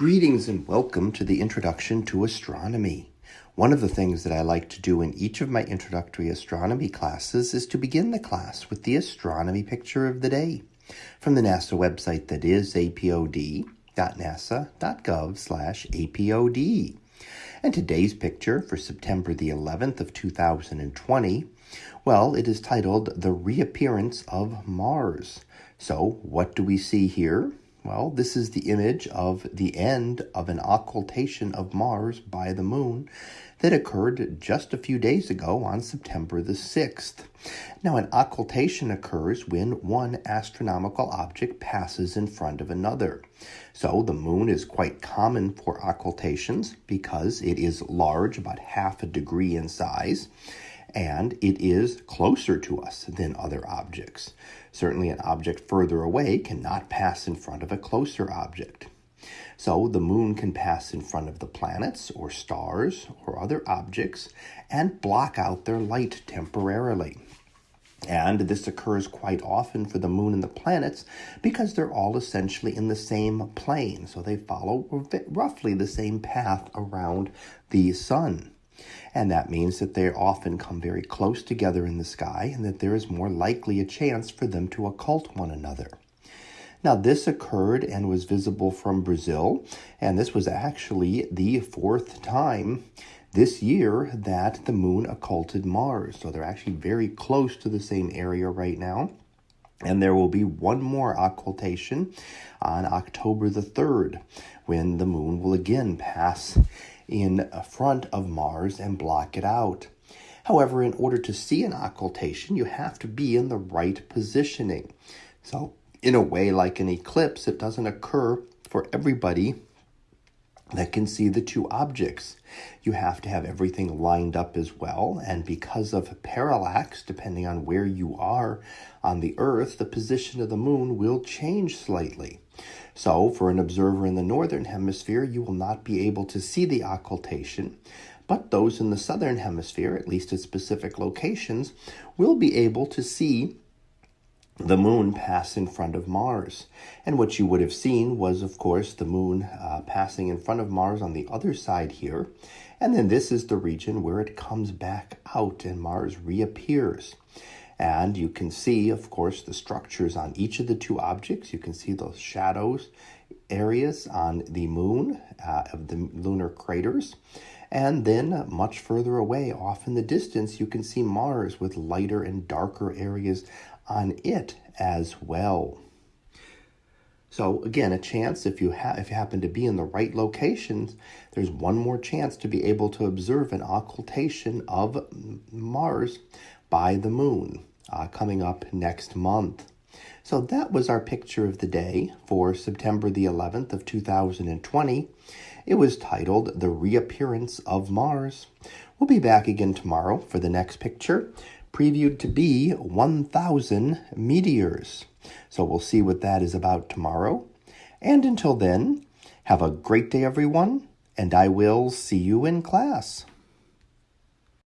Greetings and welcome to the Introduction to Astronomy. One of the things that I like to do in each of my introductory astronomy classes is to begin the class with the astronomy picture of the day from the NASA website that is apod.nasa.gov/apod. And today's picture for September the 11th of 2020, well, it is titled The Reappearance of Mars. So, what do we see here? Well, this is the image of the end of an occultation of Mars by the moon that occurred just a few days ago on September the 6th. Now, an occultation occurs when one astronomical object passes in front of another. So, the moon is quite common for occultations because it is large, about half a degree in size and it is closer to us than other objects. Certainly, an object further away cannot pass in front of a closer object. So, the moon can pass in front of the planets or stars or other objects and block out their light temporarily. And this occurs quite often for the moon and the planets because they're all essentially in the same plane. So they follow roughly the same path around the sun. And that means that they often come very close together in the sky and that there is more likely a chance for them to occult one another. Now, this occurred and was visible from Brazil, and this was actually the fourth time this year that the moon occulted Mars. So they're actually very close to the same area right now. And there will be one more occultation on October the 3rd when the moon will again pass in front of Mars and block it out. However, in order to see an occultation, you have to be in the right positioning. So, in a way, like an eclipse, it doesn't occur for everybody that can see the two objects. You have to have everything lined up as well, and because of parallax, depending on where you are on the Earth, the position of the moon will change slightly. So, for an observer in the northern hemisphere, you will not be able to see the occultation, but those in the southern hemisphere, at least at specific locations, will be able to see the moon pass in front of Mars. And what you would have seen was, of course, the moon uh, passing in front of Mars on the other side here. And then this is the region where it comes back out and Mars reappears. And you can see, of course, the structures on each of the two objects. You can see those shadows areas on the moon uh, of the lunar craters. And then much further away, off in the distance, you can see Mars with lighter and darker areas on it as well. So again, a chance if you ha- if you happen to be in the right locations, there's one more chance to be able to observe an occultation of Mars by the moon uh, coming up next month. So that was our picture of the day for September the 11th of 2020. It was titled The Reappearance of Mars. We'll be back again tomorrow for the next picture, previewed to be 1,000 meteors. So we'll see what that is about tomorrow. And until then, have a great day, everyone, and I will see you in class.